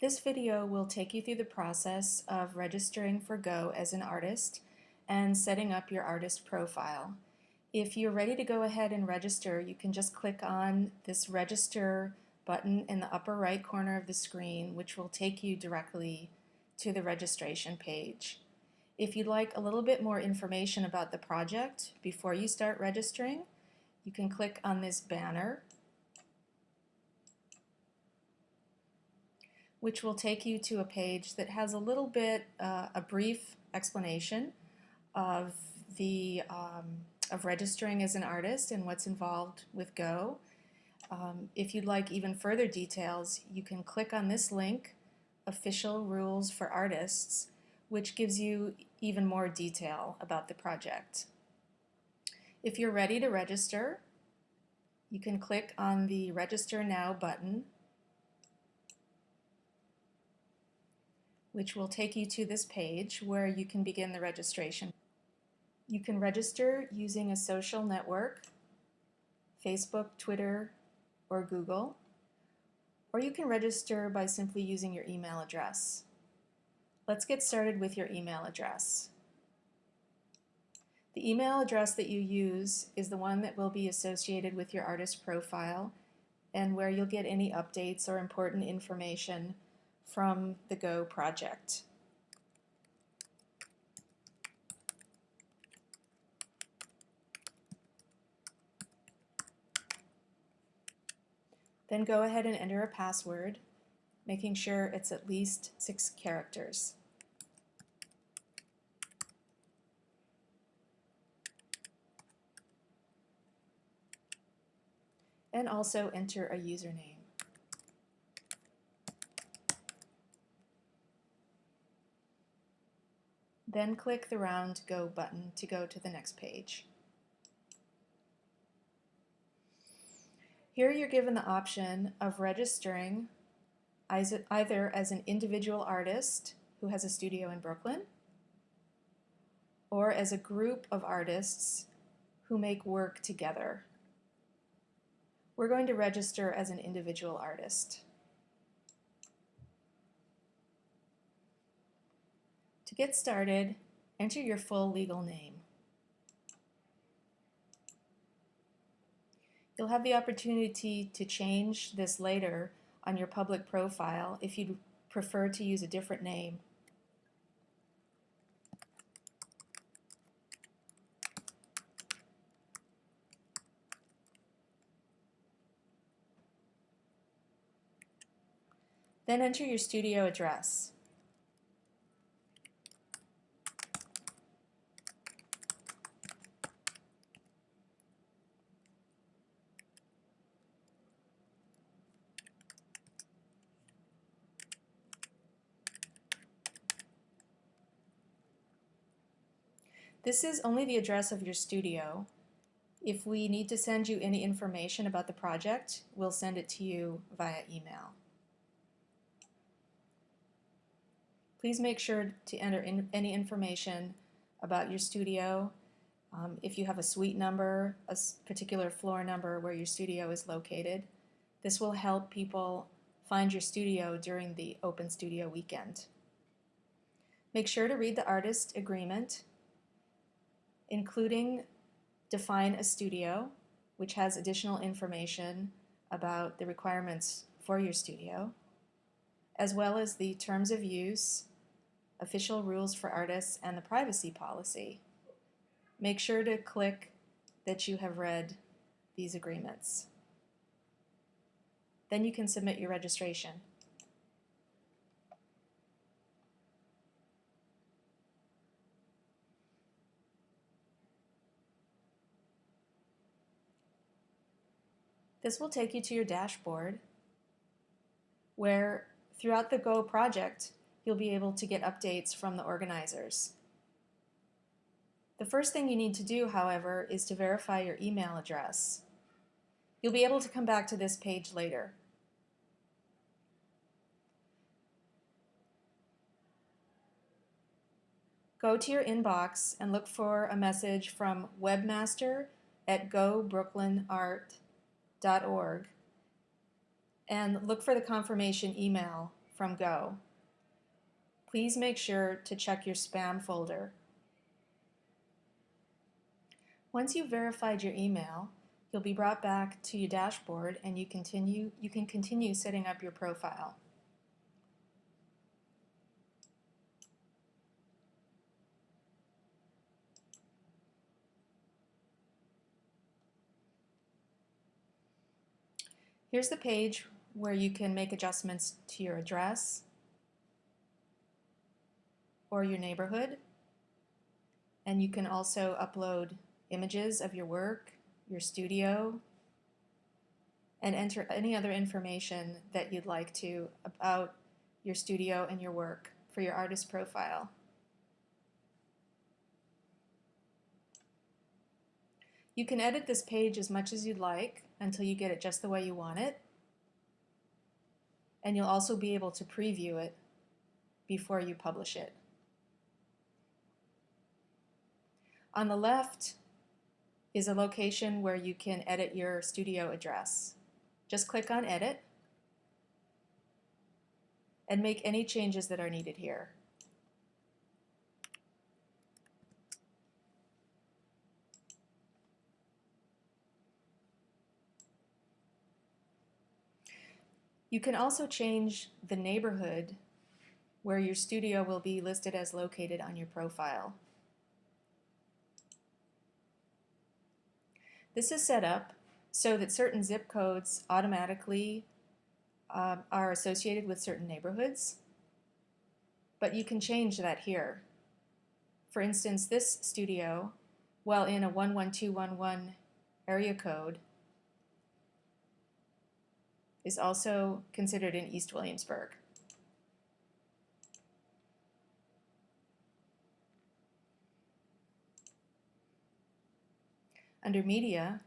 This video will take you through the process of registering for Go as an artist and setting up your artist profile. If you're ready to go ahead and register, you can just click on this register button in the upper right corner of the screen, which will take you directly to the registration page. If you'd like a little bit more information about the project before you start registering, you can click on this banner which will take you to a page that has a little bit, uh, a brief explanation of the um, of registering as an artist and what's involved with Go. Um, if you'd like even further details, you can click on this link, Official Rules for Artists, which gives you even more detail about the project. If you're ready to register, you can click on the Register Now button which will take you to this page where you can begin the registration. You can register using a social network, Facebook, Twitter, or Google, or you can register by simply using your email address. Let's get started with your email address. The email address that you use is the one that will be associated with your artist profile and where you'll get any updates or important information from the Go project. Then go ahead and enter a password, making sure it's at least six characters. And also enter a username. Then click the round Go button to go to the next page. Here you're given the option of registering either as an individual artist who has a studio in Brooklyn or as a group of artists who make work together. We're going to register as an individual artist. Get started, enter your full legal name. You'll have the opportunity to change this later on your public profile if you'd prefer to use a different name. Then enter your studio address. This is only the address of your studio. If we need to send you any information about the project, we'll send it to you via email. Please make sure to enter in any information about your studio. Um, if you have a suite number, a particular floor number where your studio is located, this will help people find your studio during the Open Studio weekend. Make sure to read the artist agreement including define a studio, which has additional information about the requirements for your studio, as well as the terms of use, official rules for artists, and the privacy policy. Make sure to click that you have read these agreements. Then you can submit your registration. This will take you to your dashboard where throughout the Go project, you'll be able to get updates from the organizers. The first thing you need to do, however, is to verify your email address. You'll be able to come back to this page later. Go to your inbox and look for a message from webmaster at gobrooklynart.org and look for the confirmation email from Go, please make sure to check your spam folder. Once you've verified your email, you'll be brought back to your dashboard and you, continue, you can continue setting up your profile. Here's the page where you can make adjustments to your address or your neighborhood. And you can also upload images of your work, your studio, and enter any other information that you'd like to about your studio and your work for your artist profile. You can edit this page as much as you'd like until you get it just the way you want it. And you'll also be able to preview it before you publish it. On the left is a location where you can edit your studio address. Just click on Edit and make any changes that are needed here. You can also change the neighborhood where your studio will be listed as located on your profile. This is set up so that certain zip codes automatically uh, are associated with certain neighborhoods, but you can change that here. For instance, this studio, while in a 11211 area code, is also considered in East Williamsburg. Under Media,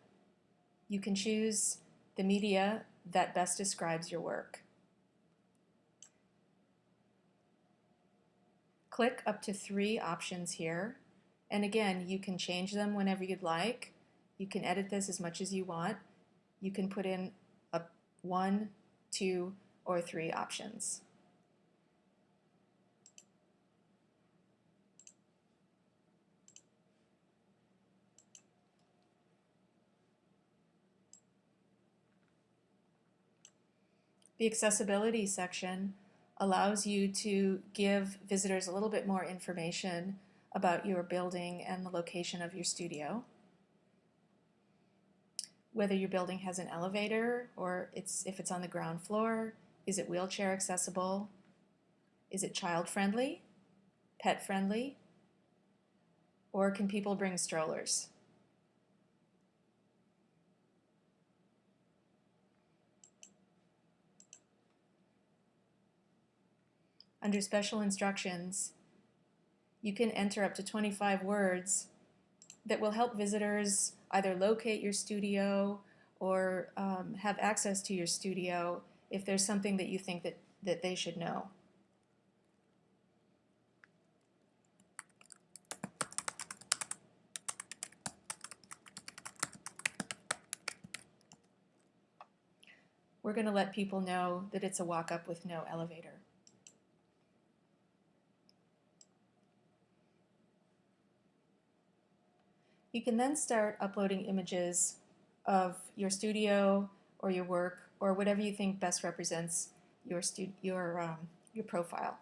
you can choose the media that best describes your work. Click up to three options here, and again, you can change them whenever you'd like. You can edit this as much as you want. You can put in one, two, or three options. The accessibility section allows you to give visitors a little bit more information about your building and the location of your studio. Whether your building has an elevator or it's if it's on the ground floor, is it wheelchair accessible? Is it child friendly, pet friendly, or can people bring strollers? Under special instructions, you can enter up to 25 words that will help visitors either locate your studio or um, have access to your studio if there's something that you think that, that they should know. We're going to let people know that it's a walk-up with no elevator. You can then start uploading images of your studio or your work or whatever you think best represents your, your, um, your profile.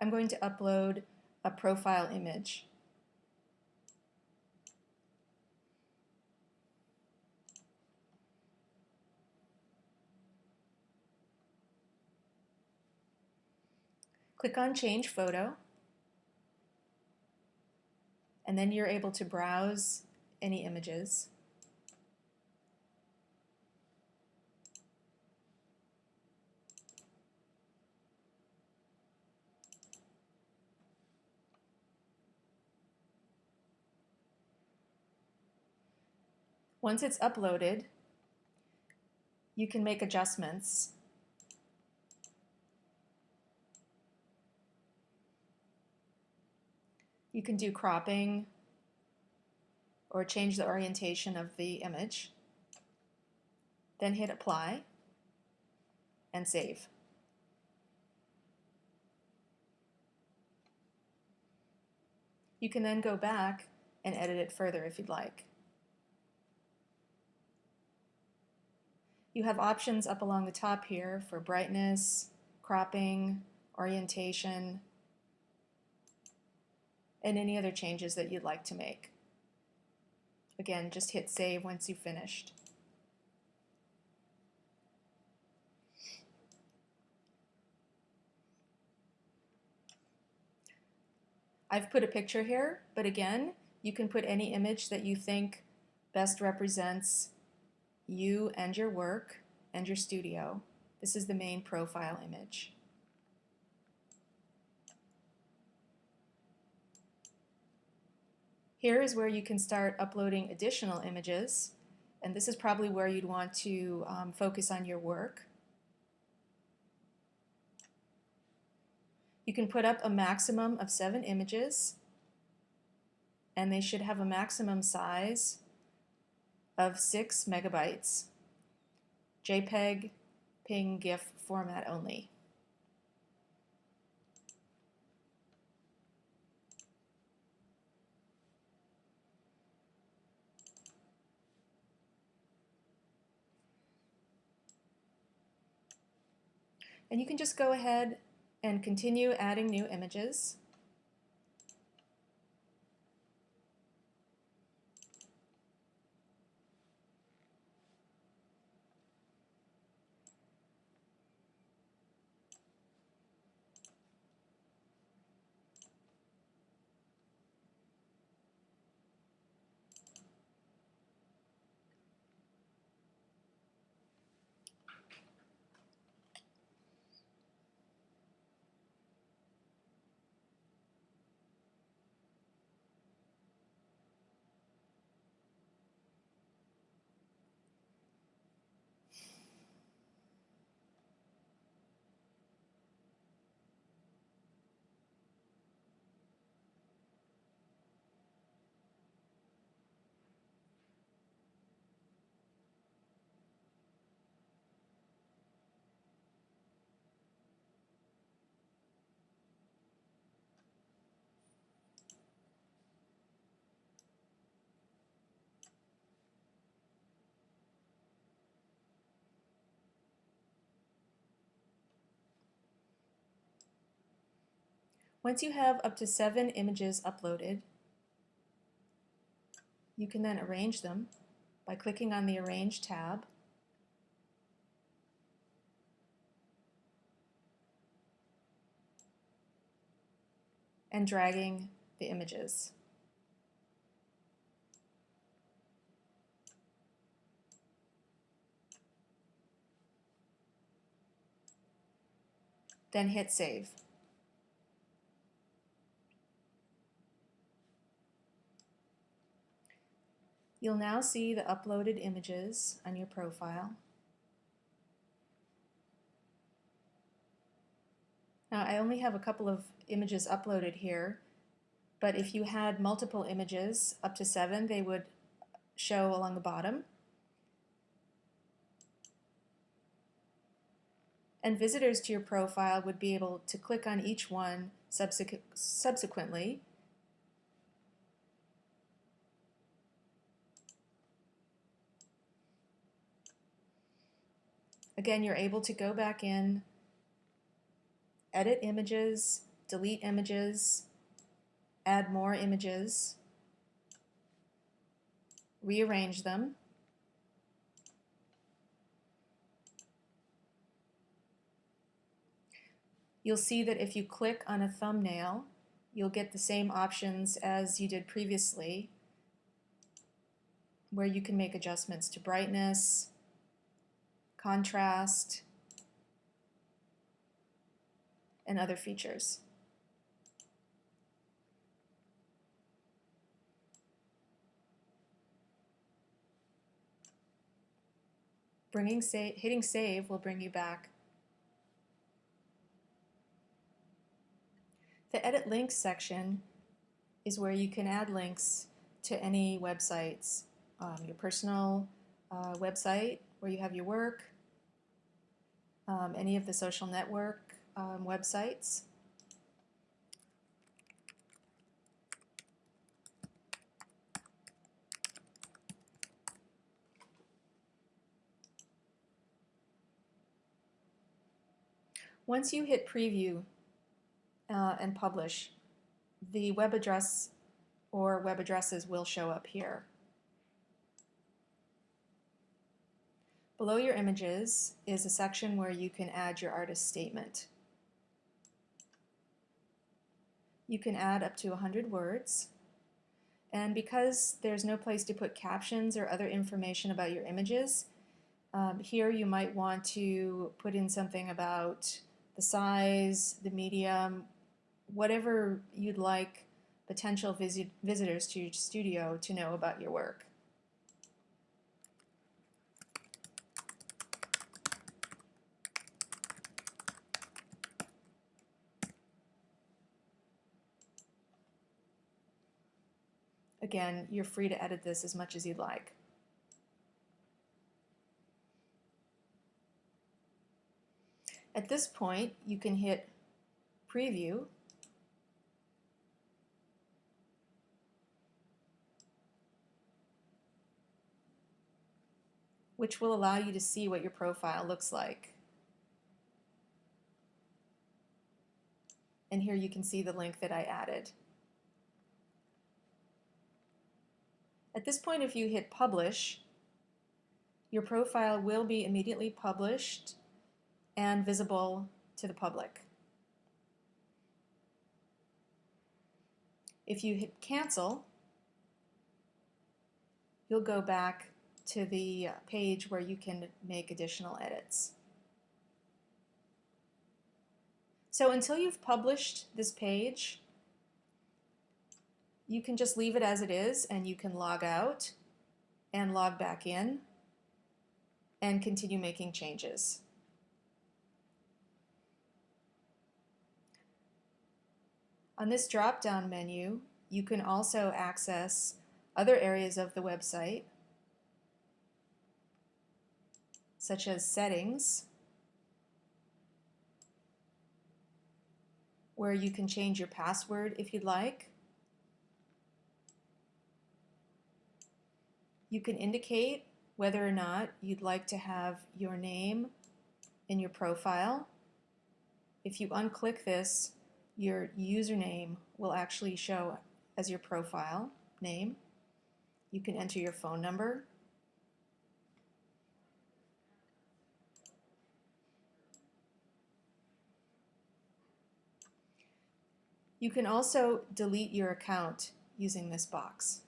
I'm going to upload a profile image. Click on Change Photo and then you're able to browse any images. Once it's uploaded, you can make adjustments You can do cropping or change the orientation of the image. Then hit apply. and save. You can then go back and edit it further if you'd like. You have options up along the top here for brightness, cropping, orientation, and any other changes that you'd like to make. Again, just hit save once you've finished. I've put a picture here, but again, you can put any image that you think best represents you and your work and your studio. This is the main profile image. Here is where you can start uploading additional images, and this is probably where you'd want to um, focus on your work. You can put up a maximum of seven images, and they should have a maximum size of six megabytes, JPEG, PNG, GIF format only. And you can just go ahead and continue adding new images. Once you have up to seven images uploaded, you can then arrange them by clicking on the Arrange tab. and dragging the images. Then hit Save. You'll now see the uploaded images on your profile. Now I only have a couple of images uploaded here, but if you had multiple images, up to seven, they would show along the bottom. And visitors to your profile would be able to click on each one subsequ subsequently Again, you're able to go back in, edit images, delete images, add more images, rearrange them, You'll see that if you click on a thumbnail, you'll get the same options as you did previously, where you can make adjustments to brightness, contrast, and other features. Bringing sa hitting save will bring you back. The edit links section is where you can add links to any websites, um, your personal uh, website where you have your work, um, any of the social network um, websites. Once you hit preview uh, and publish, the web address or web addresses will show up here. Below your images is a section where you can add your artist statement. You can add up to 100 words. And because there's no place to put captions or other information about your images, um, here you might want to put in something about the size, the medium, whatever you'd like potential visit visitors to your studio to know about your work. Again, you're free to edit this as much as you'd like. At this point, you can hit preview which will allow you to see what your profile looks like. And here you can see the link that I added. At this point, if you hit publish, your profile will be immediately published and visible to the public. If you hit cancel, you'll go back to the uh, page where you can make additional edits. So until you've published this page, you can just leave it as it is and you can log out and log back in and continue making changes. On this drop-down menu, you can also access other areas of the website, such as settings, where you can change your password if you'd like. You can indicate whether or not you'd like to have your name in your profile. If you unclick this, your username will actually show as your profile name. You can enter your phone number. You can also delete your account using this box.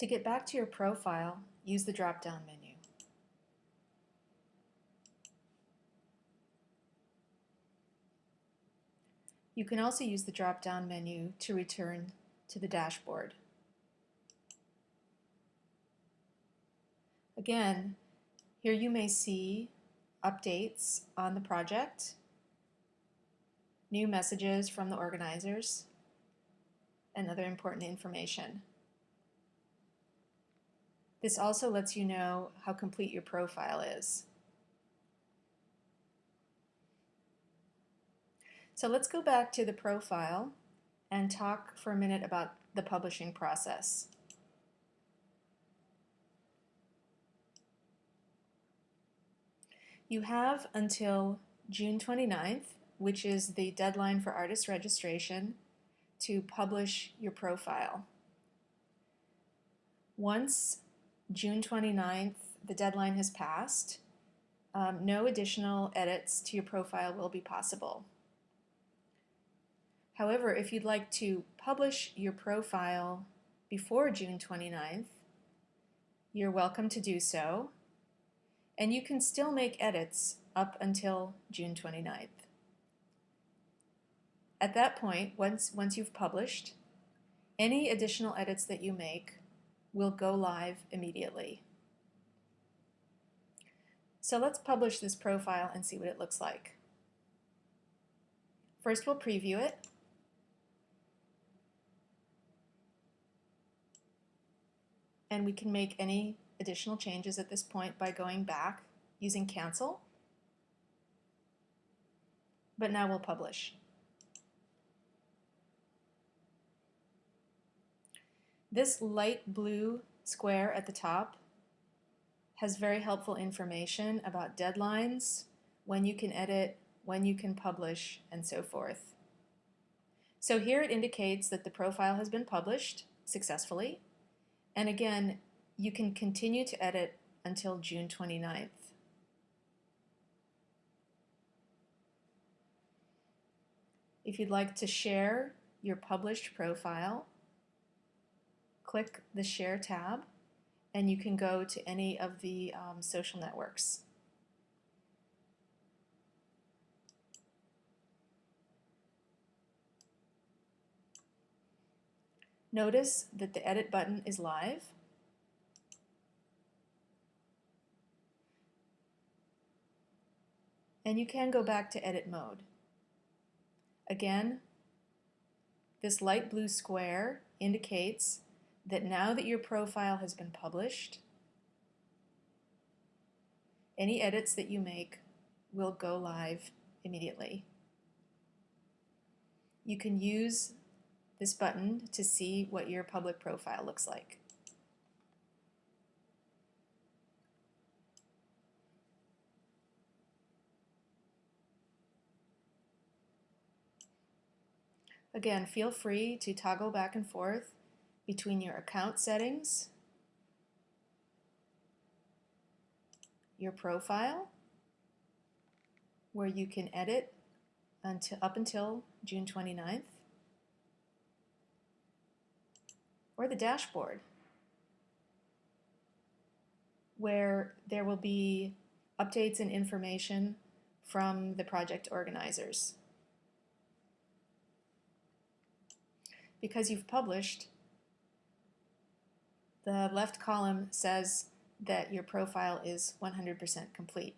To get back to your profile, use the drop-down menu. You can also use the drop-down menu to return to the dashboard. Again, here you may see updates on the project, new messages from the organizers, and other important information. This also lets you know how complete your profile is. So let's go back to the profile and talk for a minute about the publishing process. You have until June 29th, which is the deadline for artist registration, to publish your profile. Once June 29th, the deadline has passed. Um, no additional edits to your profile will be possible. However, if you'd like to publish your profile before June 29th, you're welcome to do so, and you can still make edits up until June 29th. At that point, once, once you've published, any additional edits that you make will go live immediately. So let's publish this profile and see what it looks like. First we'll preview it. And we can make any additional changes at this point by going back using cancel. But now we'll publish. This light blue square at the top has very helpful information about deadlines, when you can edit, when you can publish, and so forth. So here it indicates that the profile has been published successfully. And again, you can continue to edit until June 29th. If you'd like to share your published profile, click the Share tab and you can go to any of the um, social networks. Notice that the Edit button is live. And you can go back to Edit mode. Again, this light blue square indicates that now that your profile has been published, any edits that you make will go live immediately. You can use this button to see what your public profile looks like. Again, feel free to toggle back and forth between your account settings, your profile, where you can edit until, up until June 29th, or the dashboard, where there will be updates and information from the project organizers. Because you've published, the left column says that your profile is 100% complete.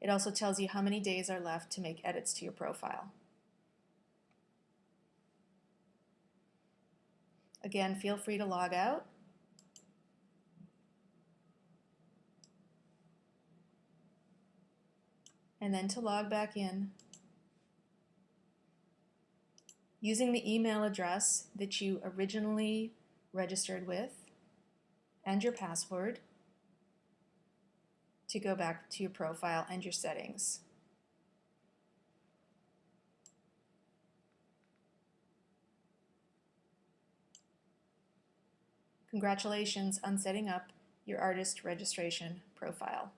It also tells you how many days are left to make edits to your profile. Again, feel free to log out. And then to log back in using the email address that you originally registered with and your password to go back to your profile and your settings. Congratulations on setting up your artist registration profile.